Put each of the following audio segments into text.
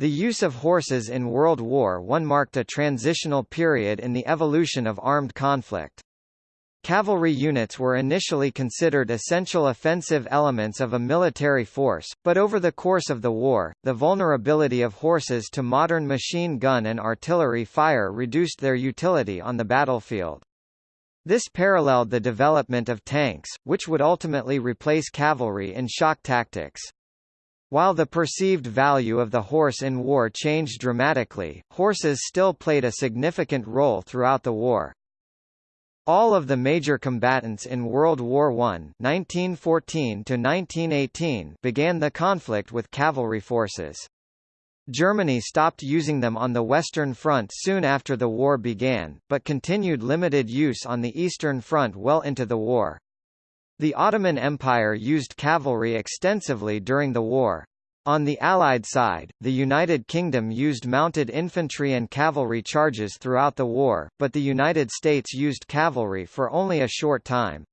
The use of horses in World War I marked a transitional period in the evolution of armed conflict. Cavalry units were initially considered essential offensive elements of a military force, but over the course of the war, the vulnerability of horses to modern machine gun and artillery fire reduced their utility on the battlefield. This paralleled the development of tanks, which would ultimately replace cavalry in shock tactics. While the perceived value of the horse in war changed dramatically, horses still played a significant role throughout the war. All of the major combatants in World War I 1914 began the conflict with cavalry forces. Germany stopped using them on the Western Front soon after the war began, but continued limited use on the Eastern Front well into the war. The Ottoman Empire used cavalry extensively during the war. On the Allied side, the United Kingdom used mounted infantry and cavalry charges throughout the war, but the United States used cavalry for only a short time.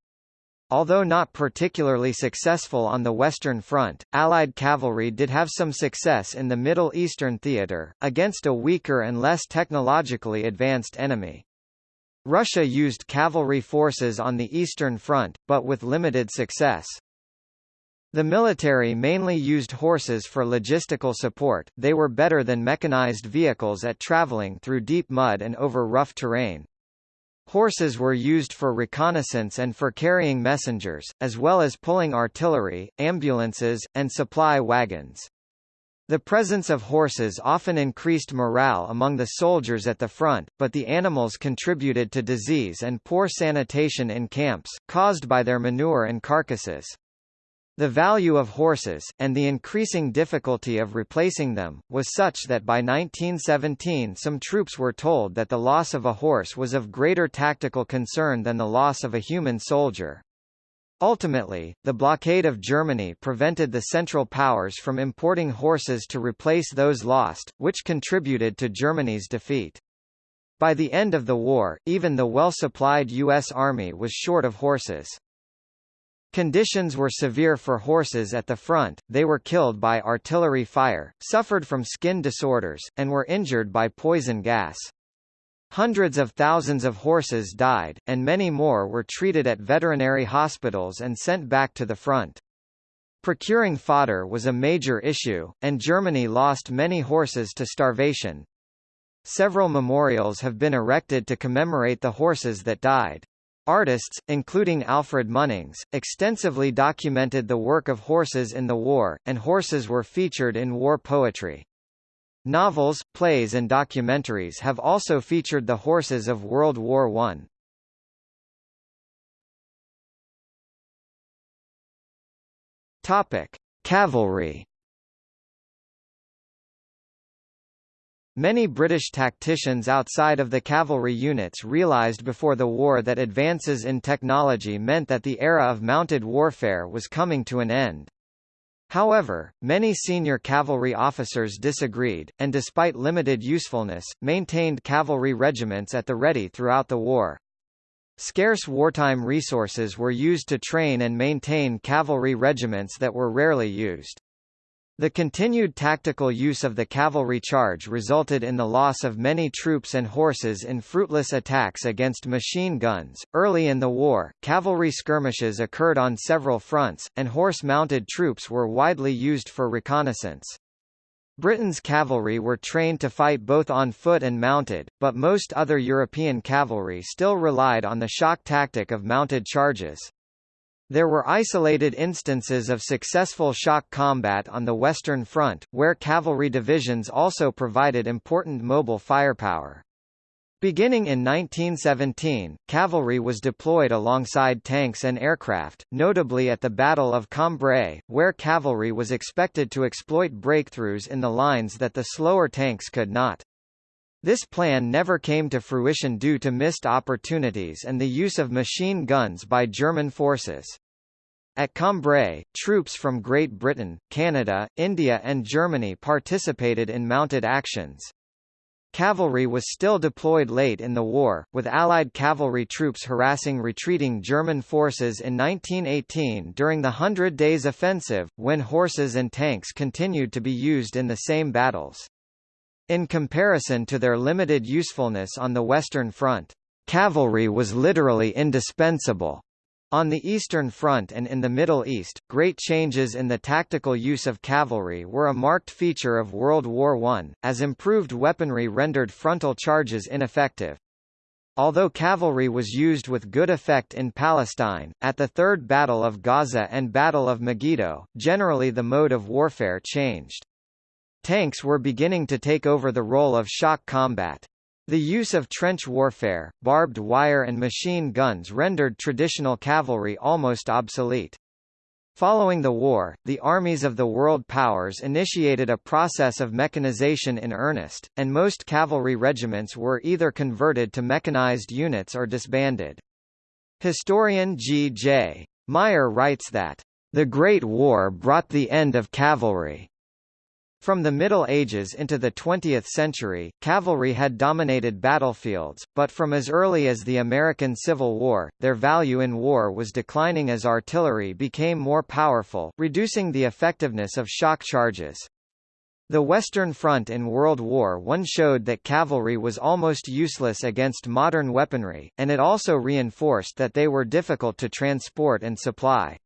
Although not particularly successful on the Western Front, Allied cavalry did have some success in the Middle Eastern theater, against a weaker and less technologically advanced enemy. Russia used cavalry forces on the Eastern Front, but with limited success. The military mainly used horses for logistical support, they were better than mechanized vehicles at traveling through deep mud and over rough terrain. Horses were used for reconnaissance and for carrying messengers, as well as pulling artillery, ambulances, and supply wagons. The presence of horses often increased morale among the soldiers at the front, but the animals contributed to disease and poor sanitation in camps, caused by their manure and carcasses. The value of horses, and the increasing difficulty of replacing them, was such that by 1917 some troops were told that the loss of a horse was of greater tactical concern than the loss of a human soldier. Ultimately, the blockade of Germany prevented the Central Powers from importing horses to replace those lost, which contributed to Germany's defeat. By the end of the war, even the well-supplied U.S. Army was short of horses. Conditions were severe for horses at the front, they were killed by artillery fire, suffered from skin disorders, and were injured by poison gas. Hundreds of thousands of horses died, and many more were treated at veterinary hospitals and sent back to the front. Procuring fodder was a major issue, and Germany lost many horses to starvation. Several memorials have been erected to commemorate the horses that died. Artists, including Alfred Munnings, extensively documented the work of horses in the war, and horses were featured in war poetry. Novels, plays and documentaries have also featured the horses of World War I. Topic: Cavalry Many British tacticians outside of the cavalry units realised before the war that advances in technology meant that the era of mounted warfare was coming to an end. However, many senior cavalry officers disagreed, and despite limited usefulness, maintained cavalry regiments at the ready throughout the war. Scarce wartime resources were used to train and maintain cavalry regiments that were rarely used. The continued tactical use of the cavalry charge resulted in the loss of many troops and horses in fruitless attacks against machine guns. Early in the war, cavalry skirmishes occurred on several fronts, and horse mounted troops were widely used for reconnaissance. Britain's cavalry were trained to fight both on foot and mounted, but most other European cavalry still relied on the shock tactic of mounted charges. There were isolated instances of successful shock combat on the Western Front, where cavalry divisions also provided important mobile firepower. Beginning in 1917, cavalry was deployed alongside tanks and aircraft, notably at the Battle of Cambrai, where cavalry was expected to exploit breakthroughs in the lines that the slower tanks could not. This plan never came to fruition due to missed opportunities and the use of machine guns by German forces. At Cambrai, troops from Great Britain, Canada, India and Germany participated in mounted actions. Cavalry was still deployed late in the war, with Allied cavalry troops harassing retreating German forces in 1918 during the Hundred Days Offensive, when horses and tanks continued to be used in the same battles. In comparison to their limited usefulness on the Western Front, cavalry was literally indispensable. On the Eastern Front and in the Middle East, great changes in the tactical use of cavalry were a marked feature of World War I, as improved weaponry rendered frontal charges ineffective. Although cavalry was used with good effect in Palestine, at the Third Battle of Gaza and Battle of Megiddo, generally the mode of warfare changed. Tanks were beginning to take over the role of shock combat. The use of trench warfare, barbed wire and machine guns rendered traditional cavalry almost obsolete. Following the war, the armies of the world powers initiated a process of mechanization in earnest, and most cavalry regiments were either converted to mechanized units or disbanded. Historian G. J. Meyer writes that, "...the Great War brought the end of cavalry." From the Middle Ages into the 20th century, cavalry had dominated battlefields, but from as early as the American Civil War, their value in war was declining as artillery became more powerful, reducing the effectiveness of shock charges. The Western Front in World War I showed that cavalry was almost useless against modern weaponry, and it also reinforced that they were difficult to transport and supply.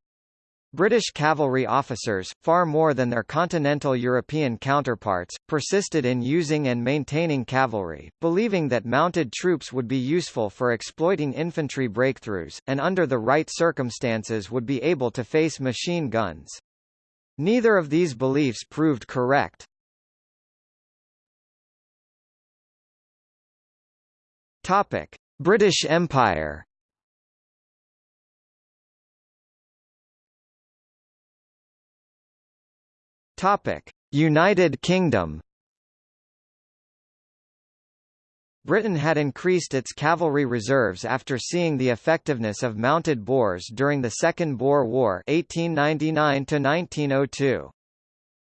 British cavalry officers, far more than their continental European counterparts, persisted in using and maintaining cavalry, believing that mounted troops would be useful for exploiting infantry breakthroughs, and under the right circumstances would be able to face machine guns. Neither of these beliefs proved correct. British Empire Topic: United Kingdom. Britain had increased its cavalry reserves after seeing the effectiveness of mounted Boers during the Second Boer War 1899 -1902.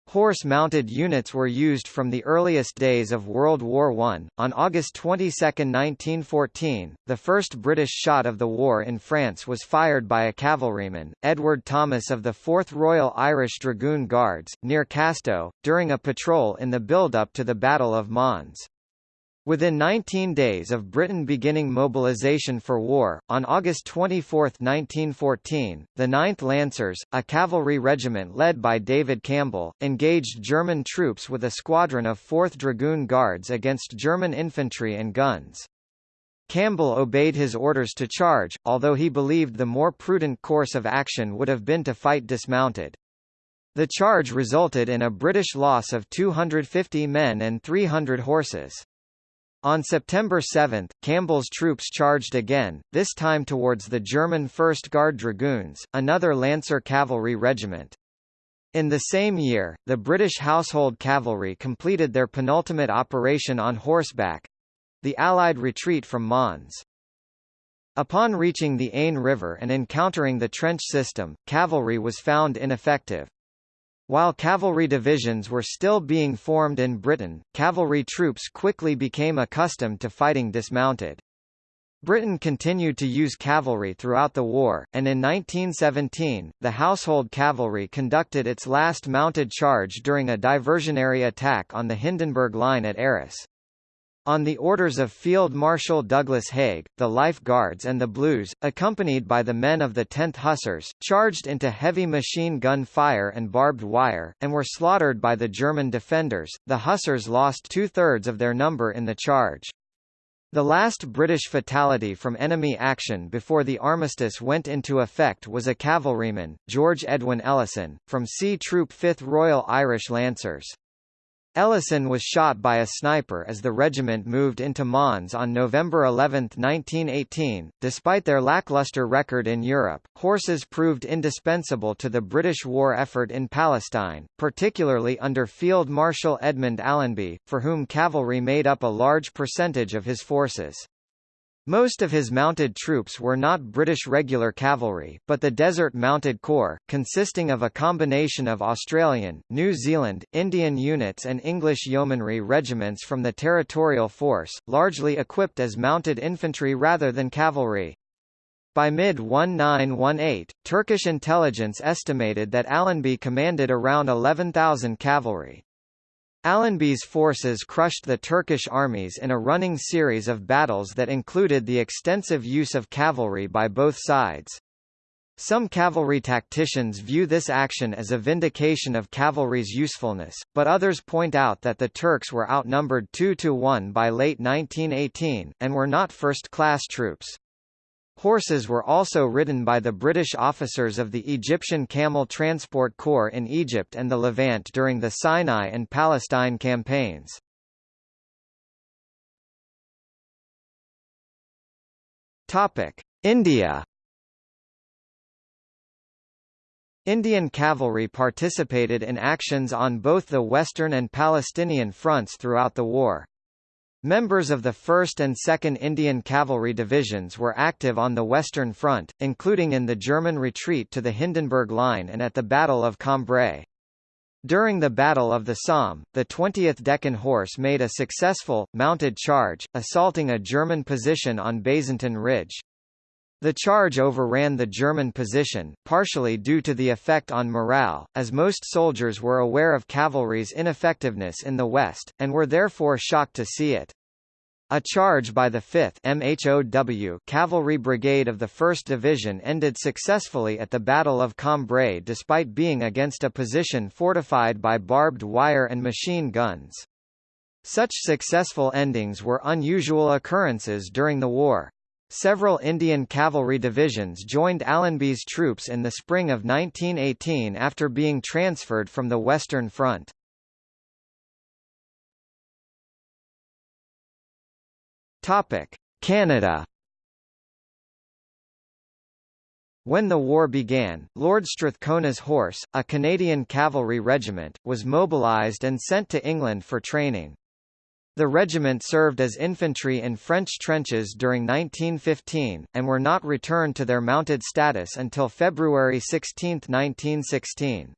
Horse-mounted units were used from the earliest days of World War I. On August 22, 1914, the first British shot of the war in France was fired by a cavalryman, Edward Thomas of the 4th Royal Irish Dragoon Guards, near Casteau, during a patrol in the build-up to the Battle of Mons. Within 19 days of Britain beginning mobilization for war, on August 24, 1914, the 9th Lancers, a cavalry regiment led by David Campbell, engaged German troops with a squadron of 4th Dragoon Guards against German infantry and guns. Campbell obeyed his orders to charge, although he believed the more prudent course of action would have been to fight dismounted. The charge resulted in a British loss of 250 men and 300 horses. On September 7, Campbell's troops charged again, this time towards the German 1st Guard Dragoons, another Lancer cavalry regiment. In the same year, the British Household Cavalry completed their penultimate operation on horseback—the Allied retreat from Mons. Upon reaching the Aisne River and encountering the trench system, cavalry was found ineffective. While cavalry divisions were still being formed in Britain, cavalry troops quickly became accustomed to fighting dismounted. Britain continued to use cavalry throughout the war, and in 1917, the Household Cavalry conducted its last mounted charge during a diversionary attack on the Hindenburg Line at Arras. On the orders of Field Marshal Douglas Haig, the Life Guards and the Blues, accompanied by the men of the 10th Hussars, charged into heavy machine gun fire and barbed wire, and were slaughtered by the German defenders. The Hussars lost two-thirds of their number in the charge. The last British fatality from enemy action before the armistice went into effect was a cavalryman, George Edwin Ellison, from C Troop 5th Royal Irish Lancers. Ellison was shot by a sniper as the regiment moved into Mons on November 11, 1918. Despite their lackluster record in Europe, horses proved indispensable to the British war effort in Palestine, particularly under Field Marshal Edmund Allenby, for whom cavalry made up a large percentage of his forces. Most of his mounted troops were not British regular cavalry, but the Desert Mounted Corps, consisting of a combination of Australian, New Zealand, Indian units and English yeomanry regiments from the territorial force, largely equipped as mounted infantry rather than cavalry. By mid-1918, Turkish intelligence estimated that Allenby commanded around 11,000 cavalry. Allenby's forces crushed the Turkish armies in a running series of battles that included the extensive use of cavalry by both sides. Some cavalry tacticians view this action as a vindication of cavalry's usefulness, but others point out that the Turks were outnumbered 2 to 1 by late 1918, and were not first-class troops. Horses were also ridden by the British officers of the Egyptian Camel Transport Corps in Egypt and the Levant during the Sinai and Palestine campaigns. India Indian cavalry participated in actions on both the Western and Palestinian fronts throughout the war. Members of the 1st and 2nd Indian Cavalry Divisions were active on the Western Front, including in the German retreat to the Hindenburg Line and at the Battle of Cambrai. During the Battle of the Somme, the 20th Deccan Horse made a successful, mounted charge, assaulting a German position on Bazentin Ridge. The charge overran the German position, partially due to the effect on morale, as most soldiers were aware of cavalry's ineffectiveness in the West, and were therefore shocked to see it. A charge by the 5th MHOW Cavalry Brigade of the 1st Division ended successfully at the Battle of Cambrai despite being against a position fortified by barbed wire and machine guns. Such successful endings were unusual occurrences during the war. Several Indian cavalry divisions joined Allenby's troops in the spring of 1918 after being transferred from the Western Front. Canada When the war began, Lord Strathcona's Horse, a Canadian cavalry regiment, was mobilised and sent to England for training. The regiment served as infantry in French trenches during 1915, and were not returned to their mounted status until February 16, 1916.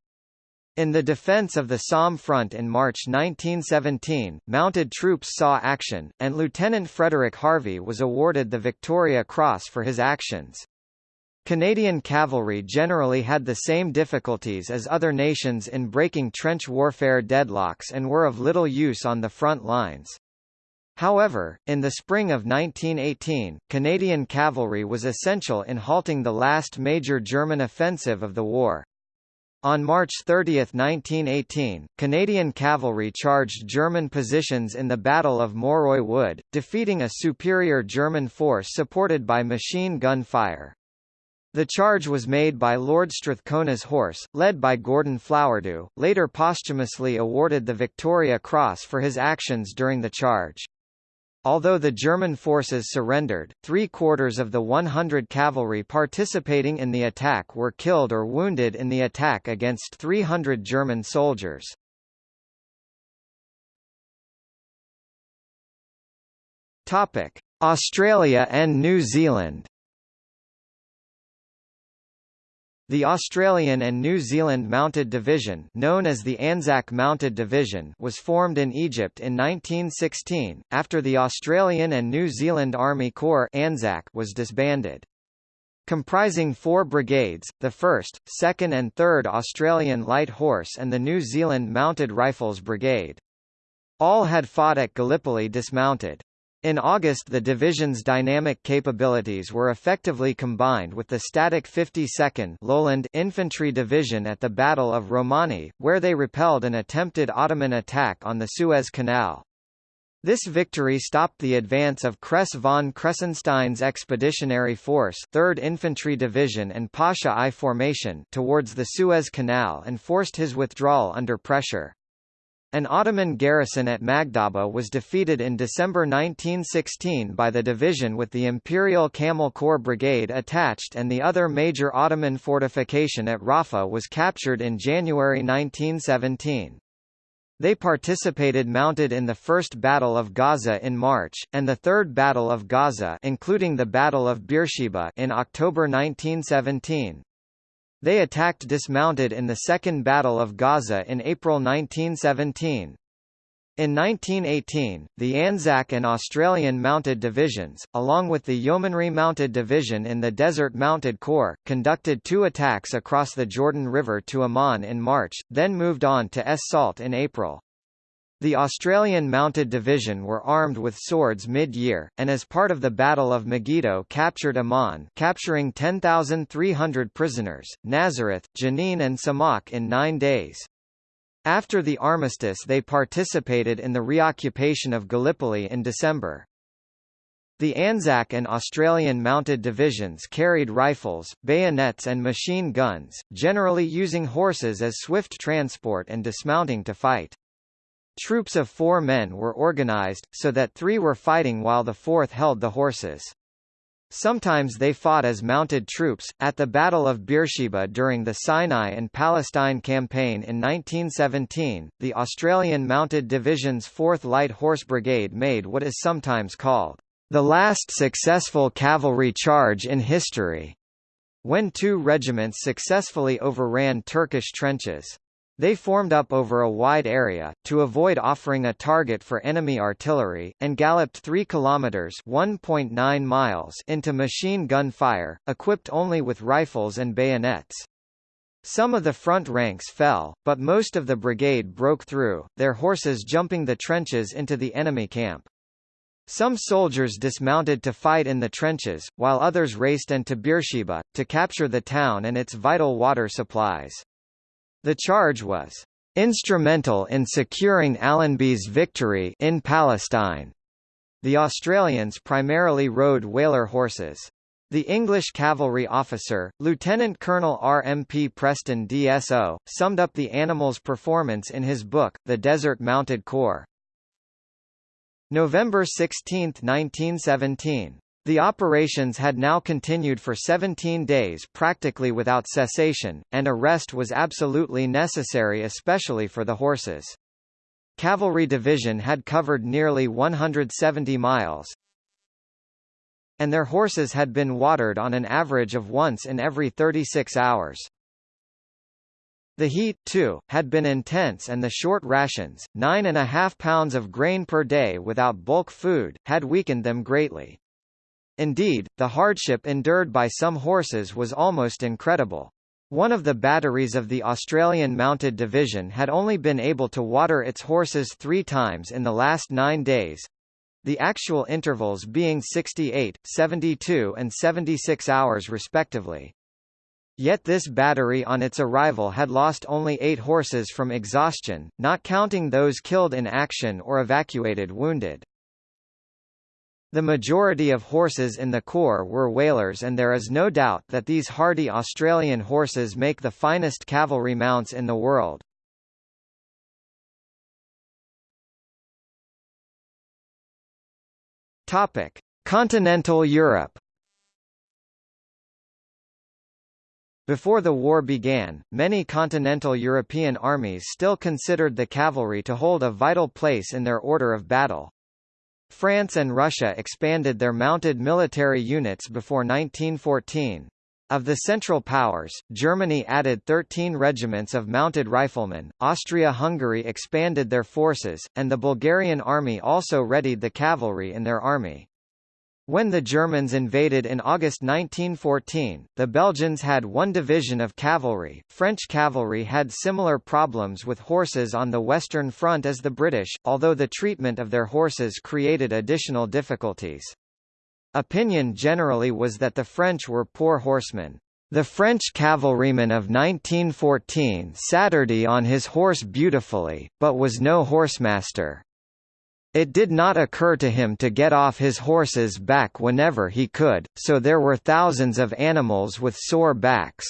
In the defense of the Somme front in March 1917, mounted troops saw action, and Lieutenant Frederick Harvey was awarded the Victoria Cross for his actions. Canadian cavalry generally had the same difficulties as other nations in breaking trench warfare deadlocks and were of little use on the front lines. However, in the spring of 1918, Canadian cavalry was essential in halting the last major German offensive of the war. On March 30, 1918, Canadian cavalry charged German positions in the Battle of Moreuil Wood, defeating a superior German force supported by machine gun fire. The charge was made by Lord Strathcona's horse, led by Gordon Flowerdew, later posthumously awarded the Victoria Cross for his actions during the charge. Although the German forces surrendered, three-quarters of the 100 cavalry participating in the attack were killed or wounded in the attack against 300 German soldiers. Australia and New Zealand The Australian and New Zealand Mounted Division known as the Anzac Mounted Division was formed in Egypt in 1916, after the Australian and New Zealand Army Corps Anzac was disbanded. Comprising four brigades, the 1st, 2nd and 3rd Australian Light Horse and the New Zealand Mounted Rifles Brigade. All had fought at Gallipoli dismounted. In August the division's dynamic capabilities were effectively combined with the static 52nd Lowland Infantry Division at the Battle of Romani, where they repelled an attempted Ottoman attack on the Suez Canal. This victory stopped the advance of Kress von Kressenstein's expeditionary force 3rd Infantry Division and Pasha I Formation towards the Suez Canal and forced his withdrawal under pressure. An Ottoman garrison at Magdhaba was defeated in December 1916 by the division with the Imperial Camel Corps Brigade attached and the other major Ottoman fortification at Rafa was captured in January 1917. They participated mounted in the First Battle of Gaza in March, and the Third Battle of Gaza including the Battle of Beersheba in October 1917. They attacked dismounted in the Second Battle of Gaza in April 1917. In 1918, the Anzac and Australian Mounted Divisions, along with the Yeomanry Mounted Division in the Desert Mounted Corps, conducted two attacks across the Jordan River to Amman in March, then moved on to Es Salt in April. The Australian Mounted Division were armed with swords mid-year, and as part of the Battle of Megiddo captured Amman capturing 10,300 prisoners, Nazareth, Jenin and Samakh in nine days. After the armistice they participated in the reoccupation of Gallipoli in December. The Anzac and Australian mounted divisions carried rifles, bayonets and machine guns, generally using horses as swift transport and dismounting to fight. Troops of four men were organized, so that three were fighting while the fourth held the horses. Sometimes they fought as mounted troops. At the Battle of Beersheba during the Sinai and Palestine Campaign in 1917, the Australian Mounted Division's 4th Light Horse Brigade made what is sometimes called the last successful cavalry charge in history, when two regiments successfully overran Turkish trenches. They formed up over a wide area, to avoid offering a target for enemy artillery, and galloped 3 kilometers (1.9 miles) into machine gun fire, equipped only with rifles and bayonets. Some of the front ranks fell, but most of the brigade broke through, their horses jumping the trenches into the enemy camp. Some soldiers dismounted to fight in the trenches, while others raced into Beersheba, to capture the town and its vital water supplies. The charge was instrumental in securing Allenby's victory in Palestine. The Australians primarily rode Waler horses. The English cavalry officer, Lieutenant Colonel R. M. P. Preston DSO, summed up the animal's performance in his book, The Desert Mounted Corps. November 16, 1917. The operations had now continued for 17 days practically without cessation, and a rest was absolutely necessary especially for the horses. Cavalry Division had covered nearly 170 miles, and their horses had been watered on an average of once in every 36 hours. The heat, too, had been intense and the short rations, nine and a half pounds of grain per day without bulk food, had weakened them greatly. Indeed, the hardship endured by some horses was almost incredible. One of the batteries of the Australian Mounted Division had only been able to water its horses three times in the last nine days, the actual intervals being 68, 72 and 76 hours respectively. Yet this battery on its arrival had lost only eight horses from exhaustion, not counting those killed in action or evacuated wounded. The majority of horses in the Corps were Walers and there is no doubt that these hardy Australian horses make the finest cavalry mounts in the world. Topic: Continental Europe. Before the war began, many continental European armies still considered the cavalry to hold a vital place in their order of battle. France and Russia expanded their mounted military units before 1914. Of the Central Powers, Germany added 13 regiments of mounted riflemen, Austria-Hungary expanded their forces, and the Bulgarian army also readied the cavalry in their army. When the Germans invaded in August 1914, the Belgians had one division of cavalry. French cavalry had similar problems with horses on the Western Front as the British, although the treatment of their horses created additional difficulties. Opinion generally was that the French were poor horsemen. The French cavalryman of 1914 Saturday on his horse beautifully, but was no horsemaster. It did not occur to him to get off his horse's back whenever he could, so there were thousands of animals with sore backs.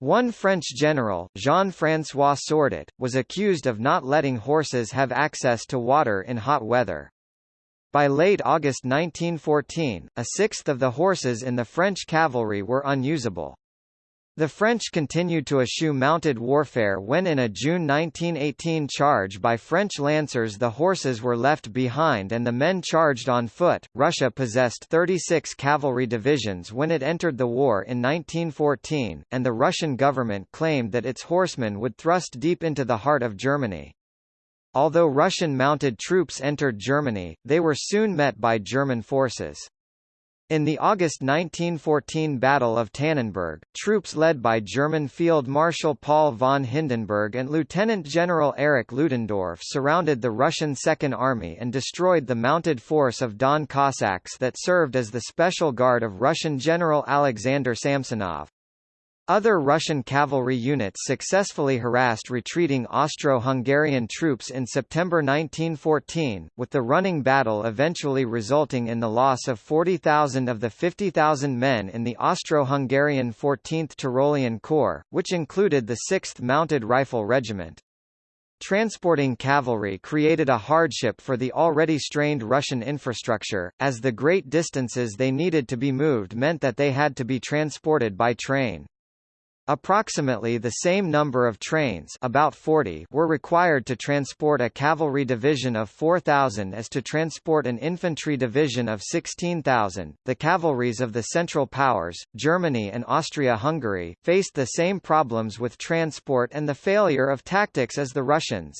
One French general, Jean-François Sordet, was accused of not letting horses have access to water in hot weather. By late August 1914, a sixth of the horses in the French cavalry were unusable. The French continued to eschew mounted warfare when in a June 1918 charge by French lancers the horses were left behind and the men charged on foot. Russia possessed 36 cavalry divisions when it entered the war in 1914, and the Russian government claimed that its horsemen would thrust deep into the heart of Germany. Although Russian mounted troops entered Germany, they were soon met by German forces. In the August 1914 Battle of Tannenberg, troops led by German Field Marshal Paul von Hindenburg and Lieutenant General Erich Ludendorff surrounded the Russian Second Army and destroyed the mounted force of Don Cossacks that served as the special guard of Russian General Alexander Samsonov. Other Russian cavalry units successfully harassed retreating Austro-Hungarian troops in September 1914, with the running battle eventually resulting in the loss of 40,000 of the 50,000 men in the Austro-Hungarian 14th Tyrolean Corps, which included the 6th Mounted Rifle Regiment. Transporting cavalry created a hardship for the already strained Russian infrastructure, as the great distances they needed to be moved meant that they had to be transported by train. Approximately the same number of trains about 40 were required to transport a cavalry division of 4,000 as to transport an infantry division of 16,000. The cavalries of the Central Powers, Germany and Austria-Hungary, faced the same problems with transport and the failure of tactics as the Russians.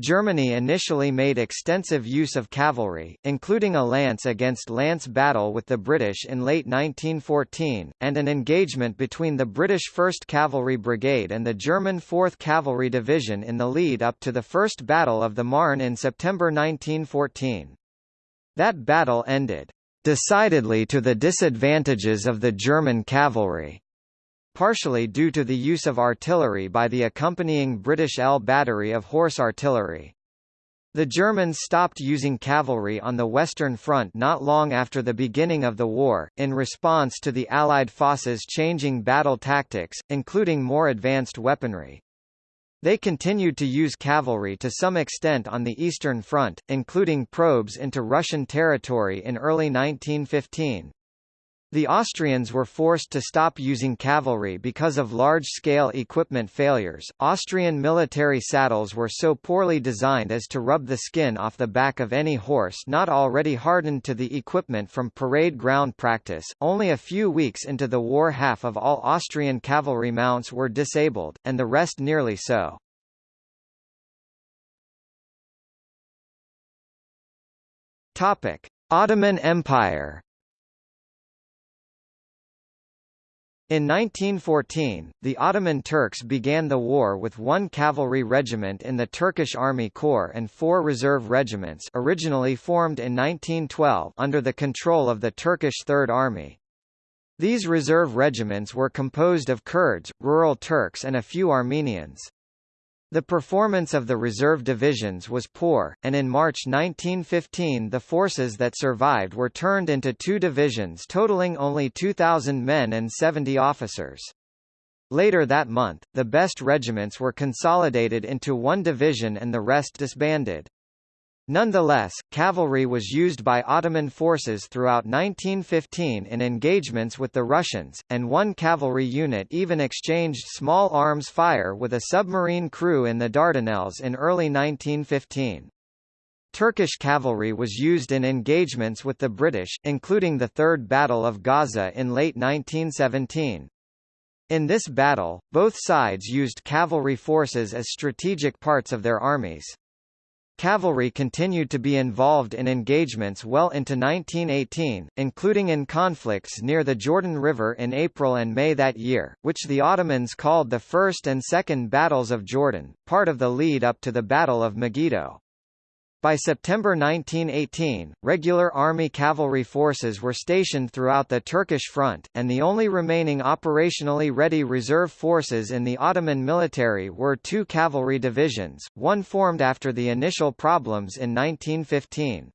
Germany initially made extensive use of cavalry, including a lance-against lance battle with the British in late 1914, and an engagement between the British 1st Cavalry Brigade and the German 4th Cavalry Division in the lead up to the First Battle of the Marne in September 1914. That battle ended, "...decidedly to the disadvantages of the German cavalry." Partially due to the use of artillery by the accompanying British L battery of horse artillery. The Germans stopped using cavalry on the Western Front not long after the beginning of the war, in response to the Allied forces changing battle tactics, including more advanced weaponry. They continued to use cavalry to some extent on the Eastern Front, including probes into Russian territory in early 1915. The Austrians were forced to stop using cavalry because of large-scale equipment failures. Austrian military saddles were so poorly designed as to rub the skin off the back of any horse not already hardened to the equipment from parade ground practice. Only a few weeks into the war half of all Austrian cavalry mounts were disabled, and the rest nearly so. Topic: Ottoman Empire In 1914, the Ottoman Turks began the war with one cavalry regiment in the Turkish Army Corps and four reserve regiments originally formed in 1912 under the control of the Turkish Third Army. These reserve regiments were composed of Kurds, rural Turks and a few Armenians. The performance of the reserve divisions was poor, and in March 1915 the forces that survived were turned into two divisions totaling only 2,000 men and 70 officers. Later that month, the best regiments were consolidated into one division and the rest disbanded. Nonetheless, cavalry was used by Ottoman forces throughout 1915 in engagements with the Russians, and one cavalry unit even exchanged small arms fire with a submarine crew in the Dardanelles in early 1915. Turkish cavalry was used in engagements with the British, including the Third Battle of Gaza in late 1917. In this battle, both sides used cavalry forces as strategic parts of their armies. Cavalry continued to be involved in engagements well into 1918, including in conflicts near the Jordan River in April and May that year, which the Ottomans called the First and Second Battles of Jordan, part of the lead up to the Battle of Megiddo. By September 1918, regular army cavalry forces were stationed throughout the Turkish front, and the only remaining operationally ready reserve forces in the Ottoman military were two cavalry divisions, one formed after the initial problems in 1915.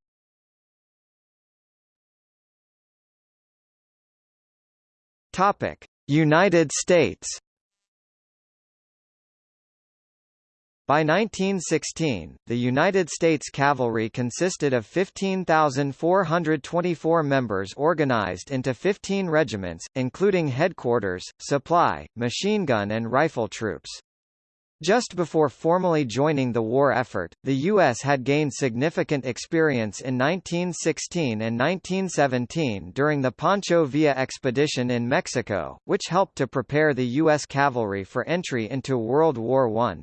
United States By 1916, the United States Cavalry consisted of 15,424 members organized into 15 regiments, including headquarters, supply, machine gun and rifle troops. Just before formally joining the war effort, the U.S. had gained significant experience in 1916 and 1917 during the Pancho Villa expedition in Mexico, which helped to prepare the U.S. cavalry for entry into World War I.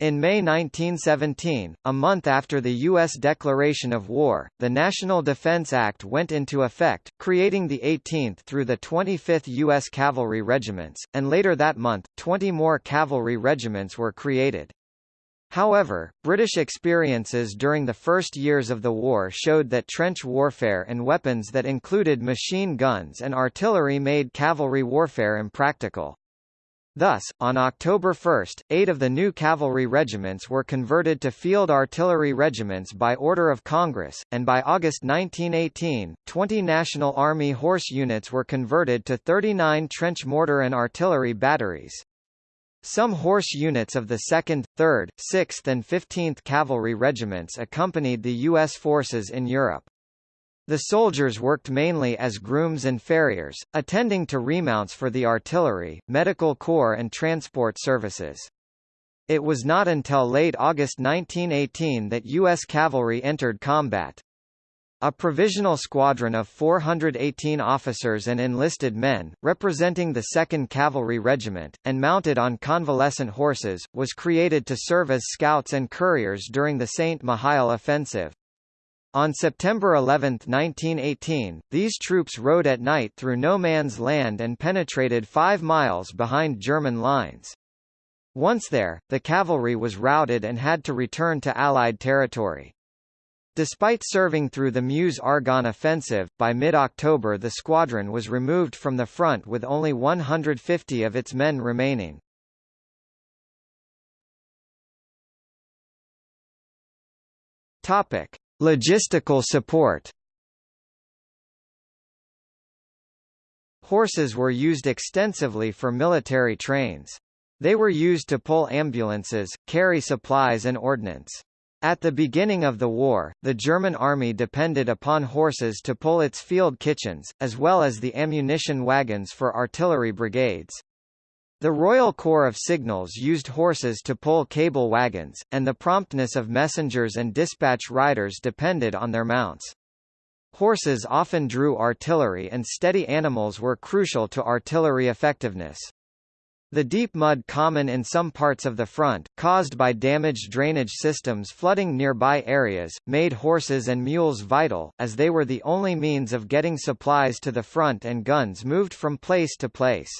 In May 1917, a month after the U.S. declaration of war, the National Defense Act went into effect, creating the 18th through the 25th U.S. Cavalry Regiments, and later that month, 20 more cavalry regiments were created. However, British experiences during the first years of the war showed that trench warfare and weapons that included machine guns and artillery made cavalry warfare impractical. Thus, on October 1, eight of the new cavalry regiments were converted to field artillery regiments by order of Congress, and by August 1918, 20 National Army horse units were converted to 39 trench mortar and artillery batteries. Some horse units of the 2nd, 3rd, 6th and 15th Cavalry Regiments accompanied the U.S. forces in Europe. The soldiers worked mainly as grooms and farriers, attending to remounts for the artillery, medical corps and transport services. It was not until late August 1918 that U.S. cavalry entered combat. A provisional squadron of 418 officers and enlisted men, representing the 2nd Cavalry Regiment, and mounted on convalescent horses, was created to serve as scouts and couriers during the St. Mihiel offensive. On September 11, 1918, these troops rode at night through no man's land and penetrated five miles behind German lines. Once there, the cavalry was routed and had to return to Allied territory. Despite serving through the Meuse-Argonne offensive, by mid-October the squadron was removed from the front with only 150 of its men remaining. Topic. Logistical support Horses were used extensively for military trains. They were used to pull ambulances, carry supplies and ordnance. At the beginning of the war, the German army depended upon horses to pull its field kitchens, as well as the ammunition wagons for artillery brigades. The Royal Corps of Signals used horses to pull cable wagons, and the promptness of messengers and dispatch riders depended on their mounts. Horses often drew artillery and steady animals were crucial to artillery effectiveness. The deep mud common in some parts of the front, caused by damaged drainage systems flooding nearby areas, made horses and mules vital, as they were the only means of getting supplies to the front and guns moved from place to place.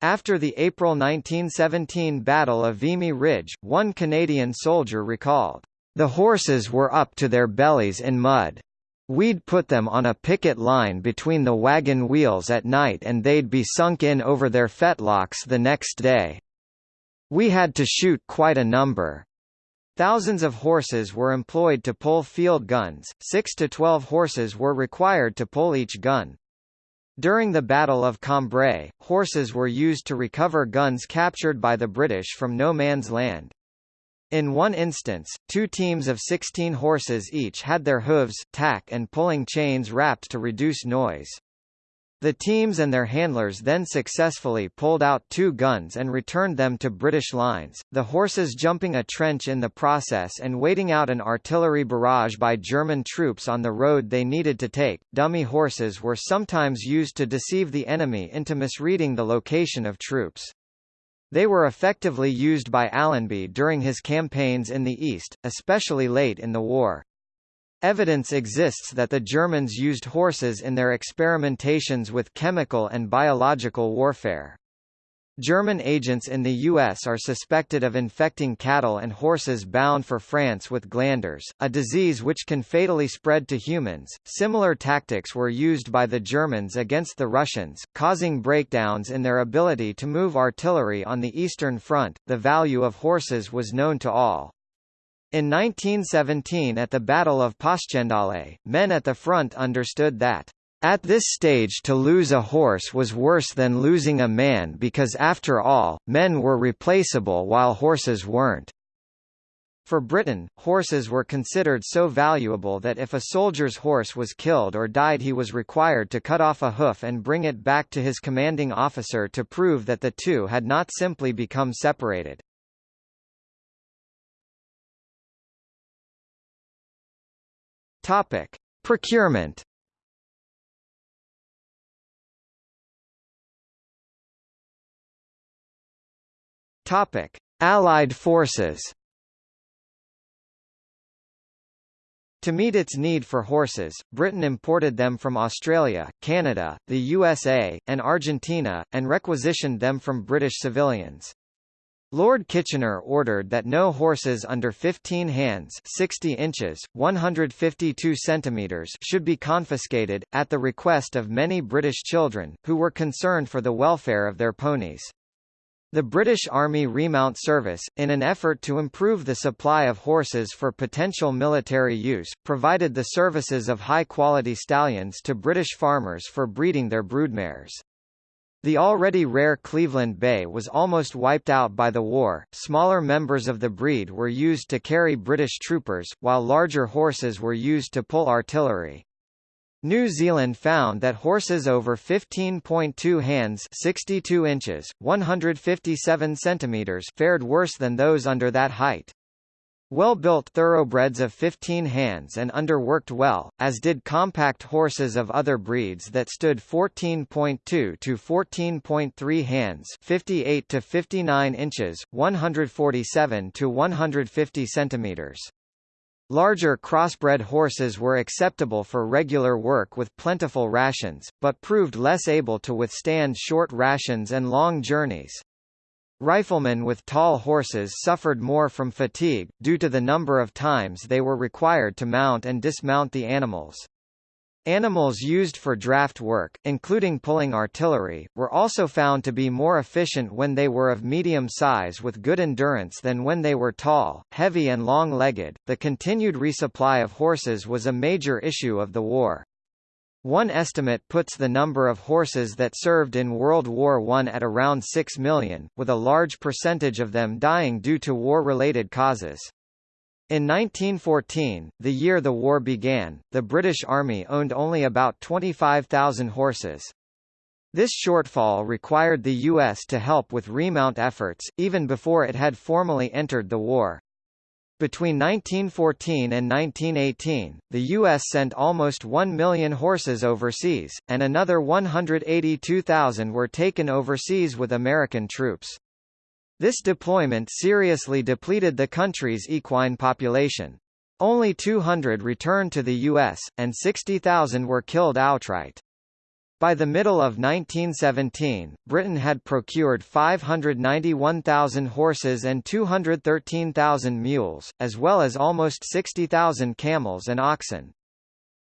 After the April 1917 Battle of Vimy Ridge, one Canadian soldier recalled, "...the horses were up to their bellies in mud. We'd put them on a picket line between the wagon wheels at night and they'd be sunk in over their fetlocks the next day. We had to shoot quite a number." Thousands of horses were employed to pull field guns, 6 to 12 horses were required to pull each gun. During the Battle of Cambrai, horses were used to recover guns captured by the British from no man's land. In one instance, two teams of 16 horses each had their hooves, tack and pulling chains wrapped to reduce noise. The teams and their handlers then successfully pulled out two guns and returned them to British lines, the horses jumping a trench in the process and waiting out an artillery barrage by German troops on the road they needed to take. Dummy horses were sometimes used to deceive the enemy into misreading the location of troops. They were effectively used by Allenby during his campaigns in the East, especially late in the war. Evidence exists that the Germans used horses in their experimentations with chemical and biological warfare. German agents in the U.S. are suspected of infecting cattle and horses bound for France with glanders, a disease which can fatally spread to humans. Similar tactics were used by the Germans against the Russians, causing breakdowns in their ability to move artillery on the Eastern Front. The value of horses was known to all. In 1917 at the Battle of Passchendaele, men at the front understood that at this stage to lose a horse was worse than losing a man because after all, men were replaceable while horses weren't. For Britain, horses were considered so valuable that if a soldier's horse was killed or died he was required to cut off a hoof and bring it back to his commanding officer to prove that the two had not simply become separated. Topic: Procurement. Topic: Allied forces To meet its need for horses, Britain imported them from Australia, Canada, the USA, and Argentina, and requisitioned them from British civilians. Lord Kitchener ordered that no horses under 15 hands 60 inches, 152 centimeters should be confiscated, at the request of many British children, who were concerned for the welfare of their ponies. The British Army Remount Service, in an effort to improve the supply of horses for potential military use, provided the services of high-quality stallions to British farmers for breeding their broodmares. The already rare Cleveland Bay was almost wiped out by the war. Smaller members of the breed were used to carry British troopers, while larger horses were used to pull artillery. New Zealand found that horses over 15.2 hands 62 inches, 157 centimeters fared worse than those under that height. Well-built thoroughbreds of 15 hands and under worked well, as did compact horses of other breeds that stood 14.2 to 14.3 hands 58 to 59 inches, 147 to 150 centimeters. Larger crossbred horses were acceptable for regular work with plentiful rations, but proved less able to withstand short rations and long journeys. Riflemen with tall horses suffered more from fatigue, due to the number of times they were required to mount and dismount the animals. Animals used for draft work, including pulling artillery, were also found to be more efficient when they were of medium size with good endurance than when they were tall, heavy and long-legged. The continued resupply of horses was a major issue of the war. One estimate puts the number of horses that served in World War I at around 6 million, with a large percentage of them dying due to war-related causes. In 1914, the year the war began, the British Army owned only about 25,000 horses. This shortfall required the U.S. to help with remount efforts, even before it had formally entered the war. Between 1914 and 1918, the U.S. sent almost 1 million horses overseas, and another 182,000 were taken overseas with American troops. This deployment seriously depleted the country's equine population. Only 200 returned to the U.S., and 60,000 were killed outright. By the middle of 1917, Britain had procured 591,000 horses and 213,000 mules, as well as almost 60,000 camels and oxen.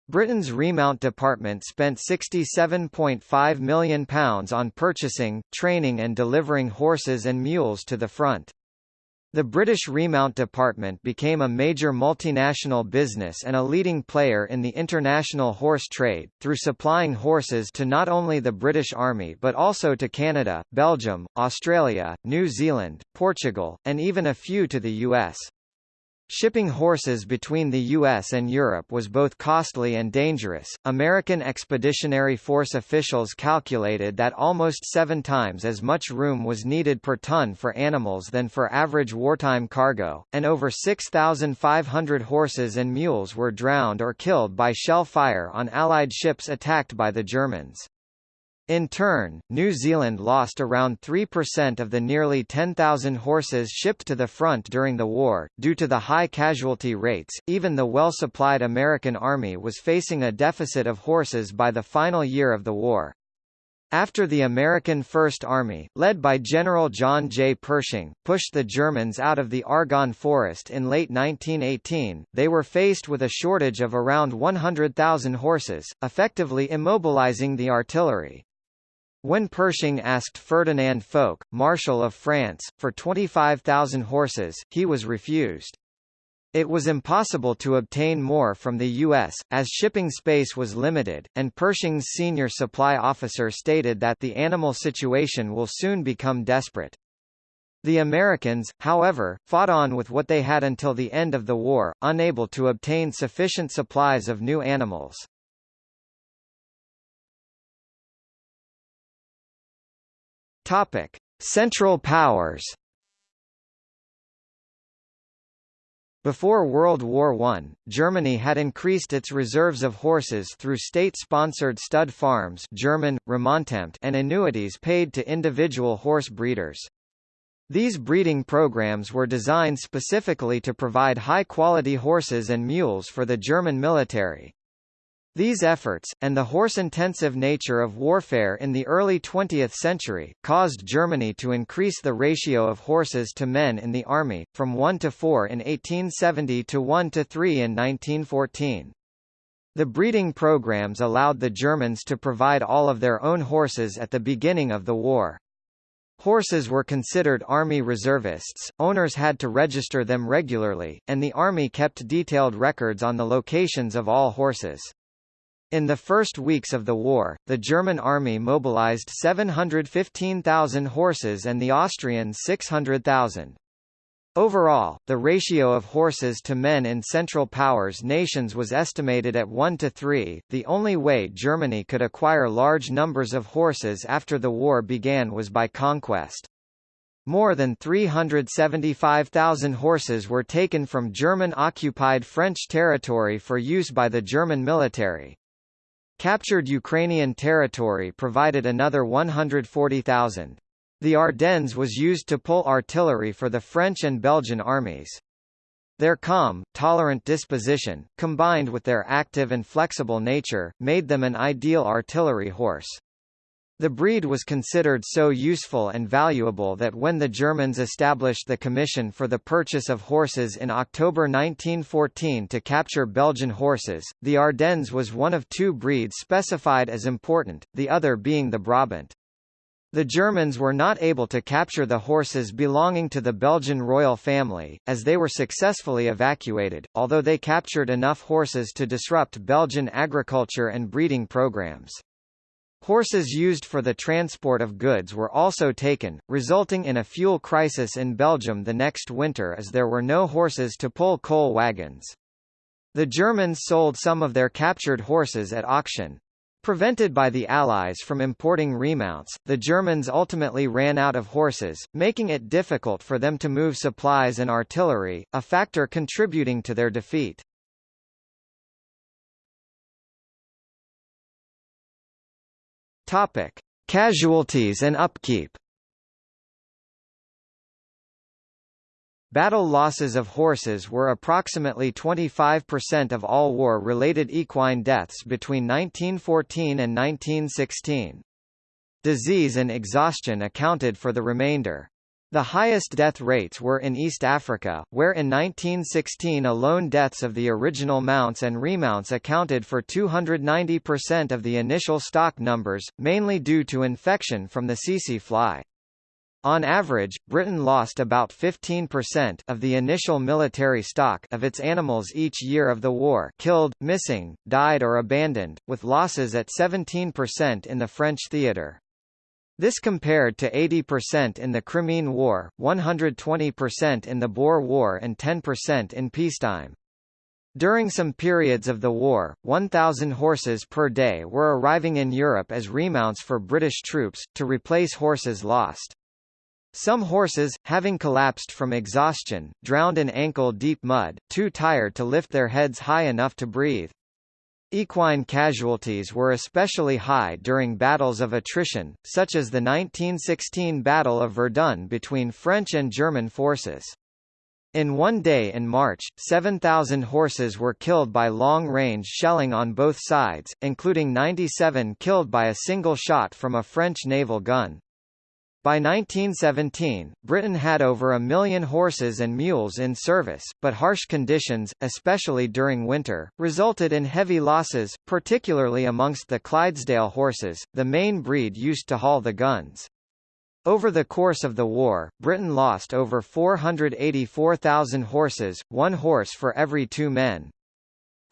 Britain's Remount Department spent £67.5 million on purchasing, training and delivering horses and mules to the front. The British Remount Department became a major multinational business and a leading player in the international horse trade, through supplying horses to not only the British Army but also to Canada, Belgium, Australia, New Zealand, Portugal, and even a few to the US. Shipping horses between the U.S. and Europe was both costly and dangerous. American Expeditionary Force officials calculated that almost seven times as much room was needed per ton for animals than for average wartime cargo, and over 6,500 horses and mules were drowned or killed by shell fire on Allied ships attacked by the Germans. In turn, New Zealand lost around 3% of the nearly 10,000 horses shipped to the front during the war. Due to the high casualty rates, even the well supplied American Army was facing a deficit of horses by the final year of the war. After the American First Army, led by General John J. Pershing, pushed the Germans out of the Argonne Forest in late 1918, they were faced with a shortage of around 100,000 horses, effectively immobilizing the artillery. When Pershing asked Ferdinand Foch, Marshal of France, for 25,000 horses, he was refused. It was impossible to obtain more from the U.S., as shipping space was limited, and Pershing's senior supply officer stated that the animal situation will soon become desperate. The Americans, however, fought on with what they had until the end of the war, unable to obtain sufficient supplies of new animals. Topic: Central Powers. Before World War I, Germany had increased its reserves of horses through state-sponsored stud farms German, and annuities paid to individual horse breeders. These breeding programs were designed specifically to provide high-quality horses and mules for the German military. These efforts, and the horse-intensive nature of warfare in the early 20th century, caused Germany to increase the ratio of horses to men in the army, from 1 to 4 in 1870 to 1 to 3 in 1914. The breeding programs allowed the Germans to provide all of their own horses at the beginning of the war. Horses were considered army reservists, owners had to register them regularly, and the army kept detailed records on the locations of all horses. In the first weeks of the war, the German army mobilized 715,000 horses and the Austrians 600,000. Overall, the ratio of horses to men in Central Powers nations was estimated at 1 to 3. The only way Germany could acquire large numbers of horses after the war began was by conquest. More than 375,000 horses were taken from German-occupied French territory for use by the German military. Captured Ukrainian territory provided another 140,000. The Ardennes was used to pull artillery for the French and Belgian armies. Their calm, tolerant disposition, combined with their active and flexible nature, made them an ideal artillery horse. The breed was considered so useful and valuable that when the Germans established the Commission for the Purchase of Horses in October 1914 to capture Belgian horses, the Ardennes was one of two breeds specified as important, the other being the Brabant. The Germans were not able to capture the horses belonging to the Belgian royal family, as they were successfully evacuated, although they captured enough horses to disrupt Belgian agriculture and breeding programs. Horses used for the transport of goods were also taken, resulting in a fuel crisis in Belgium the next winter as there were no horses to pull coal wagons. The Germans sold some of their captured horses at auction. Prevented by the Allies from importing remounts, the Germans ultimately ran out of horses, making it difficult for them to move supplies and artillery, a factor contributing to their defeat. Topic: Casualties and upkeep. Battle losses of horses were approximately 25% of all war-related equine deaths between 1914 and 1916. Disease and exhaustion accounted for the remainder. The highest death rates were in East Africa, where in 1916 alone deaths of the original mounts and remounts accounted for 290% of the initial stock numbers, mainly due to infection from the tsetse fly. On average, Britain lost about 15% of the initial military stock of its animals each year of the war killed, missing, died or abandoned, with losses at 17% in the French theatre. This compared to 80% in the Crimean War, 120% in the Boer War and 10% in peacetime. During some periods of the war, 1,000 horses per day were arriving in Europe as remounts for British troops, to replace horses lost. Some horses, having collapsed from exhaustion, drowned in ankle-deep mud, too tired to lift their heads high enough to breathe. Equine casualties were especially high during battles of attrition, such as the 1916 Battle of Verdun between French and German forces. In one day in March, 7,000 horses were killed by long-range shelling on both sides, including 97 killed by a single shot from a French naval gun. By 1917, Britain had over a million horses and mules in service, but harsh conditions, especially during winter, resulted in heavy losses, particularly amongst the Clydesdale horses, the main breed used to haul the guns. Over the course of the war, Britain lost over 484,000 horses, one horse for every two men.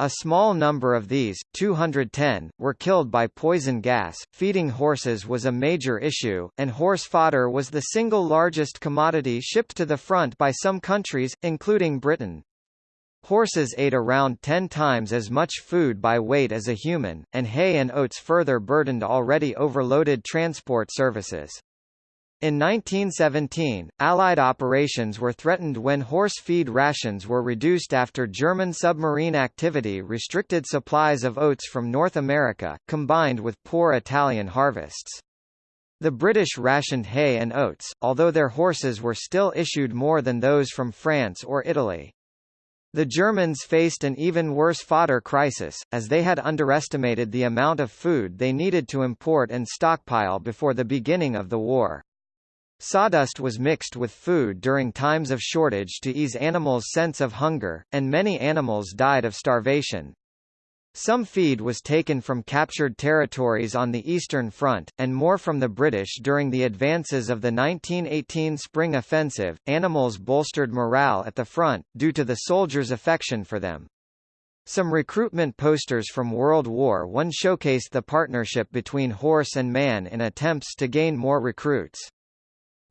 A small number of these, 210, were killed by poison gas. Feeding horses was a major issue, and horse fodder was the single largest commodity shipped to the front by some countries, including Britain. Horses ate around 10 times as much food by weight as a human, and hay and oats further burdened already overloaded transport services. In 1917, Allied operations were threatened when horse feed rations were reduced after German submarine activity restricted supplies of oats from North America, combined with poor Italian harvests. The British rationed hay and oats, although their horses were still issued more than those from France or Italy. The Germans faced an even worse fodder crisis, as they had underestimated the amount of food they needed to import and stockpile before the beginning of the war. Sawdust was mixed with food during times of shortage to ease animals' sense of hunger, and many animals died of starvation. Some feed was taken from captured territories on the Eastern Front, and more from the British during the advances of the 1918 Spring Offensive. Animals bolstered morale at the front, due to the soldiers' affection for them. Some recruitment posters from World War I showcased the partnership between horse and man in attempts to gain more recruits.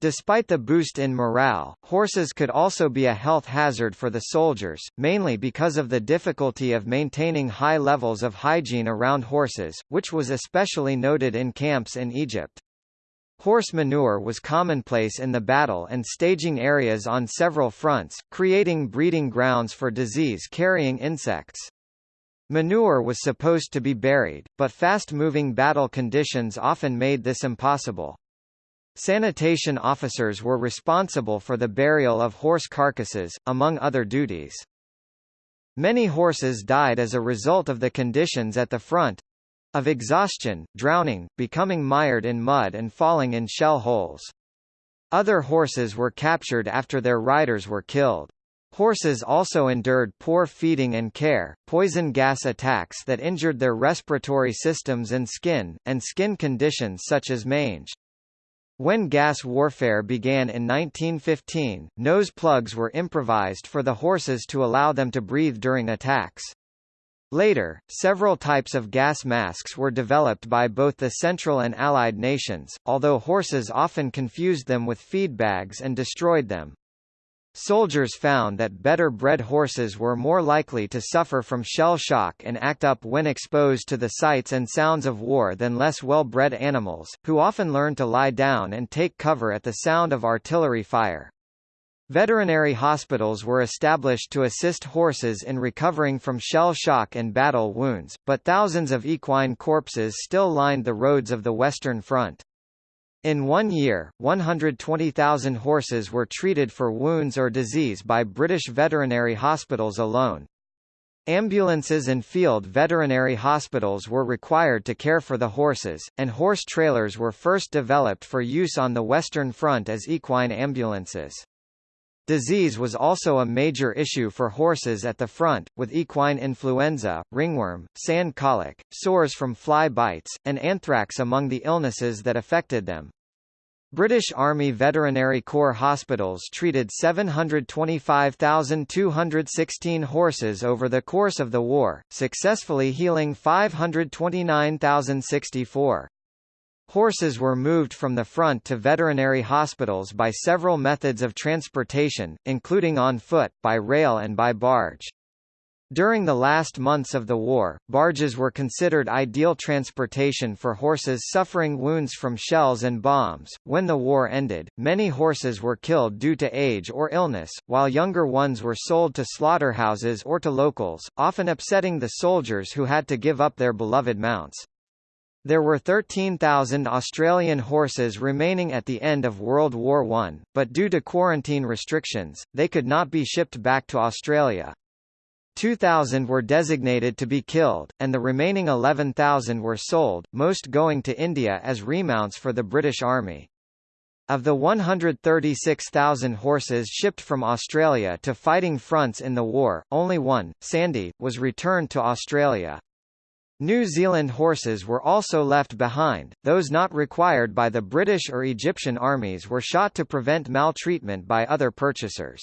Despite the boost in morale, horses could also be a health hazard for the soldiers, mainly because of the difficulty of maintaining high levels of hygiene around horses, which was especially noted in camps in Egypt. Horse manure was commonplace in the battle and staging areas on several fronts, creating breeding grounds for disease-carrying insects. Manure was supposed to be buried, but fast-moving battle conditions often made this impossible. Sanitation officers were responsible for the burial of horse carcasses, among other duties. Many horses died as a result of the conditions at the front of exhaustion, drowning, becoming mired in mud and falling in shell holes. Other horses were captured after their riders were killed. Horses also endured poor feeding and care, poison gas attacks that injured their respiratory systems and skin, and skin conditions such as mange. When gas warfare began in 1915, nose plugs were improvised for the horses to allow them to breathe during attacks. Later, several types of gas masks were developed by both the Central and Allied nations, although horses often confused them with feed bags and destroyed them. Soldiers found that better-bred horses were more likely to suffer from shell shock and act up when exposed to the sights and sounds of war than less well-bred animals, who often learned to lie down and take cover at the sound of artillery fire. Veterinary hospitals were established to assist horses in recovering from shell shock and battle wounds, but thousands of equine corpses still lined the roads of the Western Front. In one year, 120,000 horses were treated for wounds or disease by British veterinary hospitals alone. Ambulances and field veterinary hospitals were required to care for the horses, and horse trailers were first developed for use on the Western Front as equine ambulances. Disease was also a major issue for horses at the front, with equine influenza, ringworm, sand colic, sores from fly bites, and anthrax among the illnesses that affected them. British Army Veterinary Corps hospitals treated 725,216 horses over the course of the war, successfully healing 529,064. Horses were moved from the front to veterinary hospitals by several methods of transportation, including on foot, by rail and by barge. During the last months of the war, barges were considered ideal transportation for horses suffering wounds from shells and bombs. When the war ended, many horses were killed due to age or illness, while younger ones were sold to slaughterhouses or to locals, often upsetting the soldiers who had to give up their beloved mounts. There were 13,000 Australian horses remaining at the end of World War I, but due to quarantine restrictions, they could not be shipped back to Australia. 2,000 were designated to be killed, and the remaining 11,000 were sold, most going to India as remounts for the British Army. Of the 136,000 horses shipped from Australia to fighting fronts in the war, only one, Sandy, was returned to Australia. New Zealand horses were also left behind, those not required by the British or Egyptian armies were shot to prevent maltreatment by other purchasers.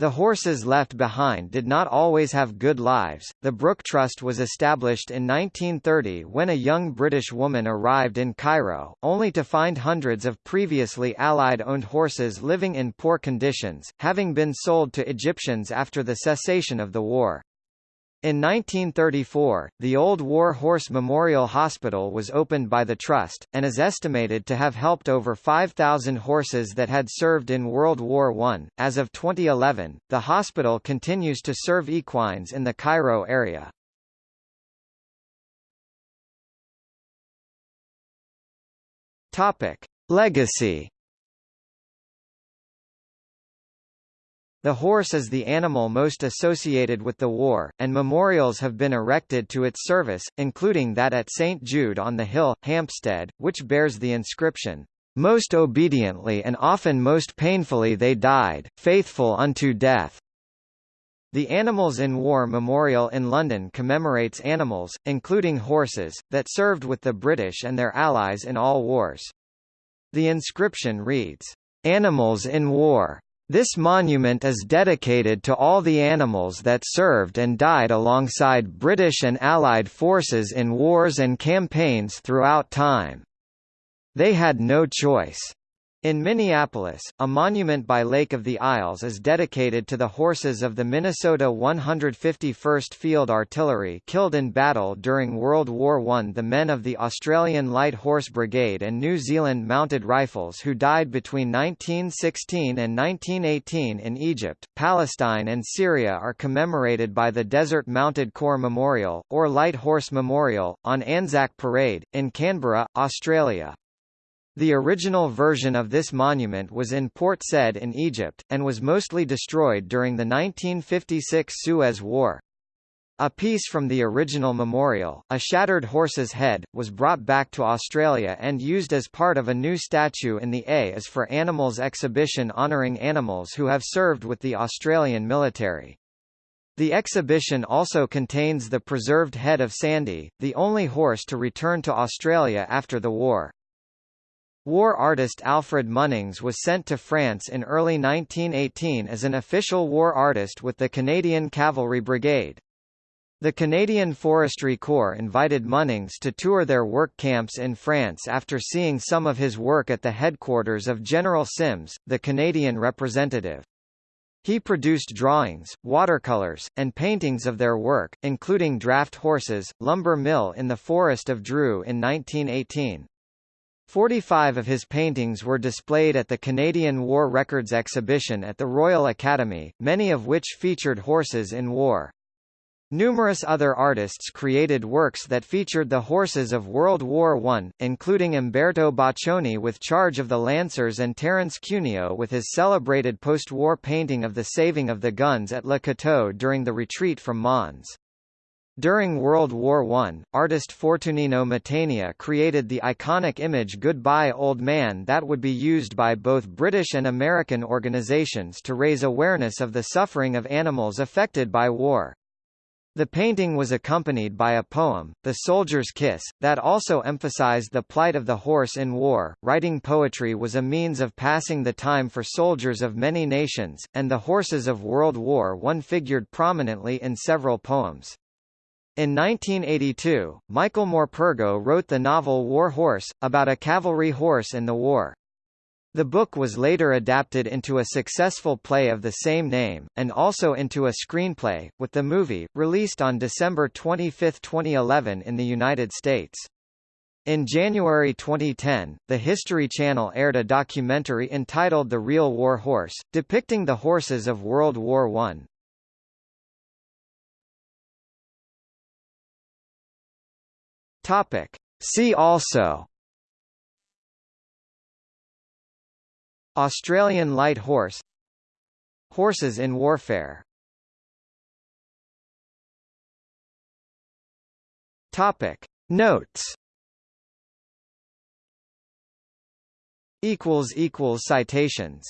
The horses left behind did not always have good lives. The Brooke Trust was established in 1930 when a young British woman arrived in Cairo, only to find hundreds of previously Allied owned horses living in poor conditions, having been sold to Egyptians after the cessation of the war. In 1934, the Old War Horse Memorial Hospital was opened by the Trust, and is estimated to have helped over 5,000 horses that had served in World War I. As of 2011, the hospital continues to serve equines in the Cairo area. Topic: Legacy The horse is the animal most associated with the war, and memorials have been erected to its service, including that at St. Jude on the Hill, Hampstead, which bears the inscription, "...most obediently and often most painfully they died, faithful unto death." The Animals in War Memorial in London commemorates animals, including horses, that served with the British and their allies in all wars. The inscription reads, "...animals in war." This monument is dedicated to all the animals that served and died alongside British and Allied forces in wars and campaigns throughout time. They had no choice. In Minneapolis, a monument by Lake of the Isles is dedicated to the horses of the Minnesota 151st Field Artillery killed in battle during World War I the men of the Australian Light Horse Brigade and New Zealand Mounted Rifles who died between 1916 and 1918 in Egypt, Palestine and Syria are commemorated by the Desert Mounted Corps Memorial, or Light Horse Memorial, on Anzac Parade, in Canberra, Australia. The original version of this monument was in Port Said in Egypt, and was mostly destroyed during the 1956 Suez War. A piece from the original memorial, a shattered horse's head, was brought back to Australia and used as part of a new statue in the A is for Animals exhibition honouring animals who have served with the Australian military. The exhibition also contains the preserved head of Sandy, the only horse to return to Australia after the war. War artist Alfred Munnings was sent to France in early 1918 as an official war artist with the Canadian Cavalry Brigade. The Canadian Forestry Corps invited Munnings to tour their work camps in France after seeing some of his work at the headquarters of General Sims, the Canadian representative. He produced drawings, watercolors, and paintings of their work, including draft horses, lumber mill in the Forest of Dreux in 1918. Forty-five of his paintings were displayed at the Canadian War Records exhibition at the Royal Academy, many of which featured horses in war. Numerous other artists created works that featured the horses of World War I, including Umberto Boccioni with charge of the Lancers and Terence Cuneo with his celebrated post-war painting of the saving of the guns at Le Cateau during the retreat from Mons. During World War I, artist Fortunino Matania created the iconic image Goodbye Old Man that would be used by both British and American organizations to raise awareness of the suffering of animals affected by war. The painting was accompanied by a poem, The Soldier's Kiss, that also emphasized the plight of the horse in war. Writing poetry was a means of passing the time for soldiers of many nations, and the horses of World War I figured prominently in several poems. In 1982, Michael Morpurgo wrote the novel War Horse, about a cavalry horse in the war. The book was later adapted into a successful play of the same name, and also into a screenplay, with the movie, released on December 25, 2011 in the United States. In January 2010, the History Channel aired a documentary entitled The Real War Horse, depicting the horses of World War I. Topic. See also. Australian light horse. Horses in warfare. Topic. Notes. Citations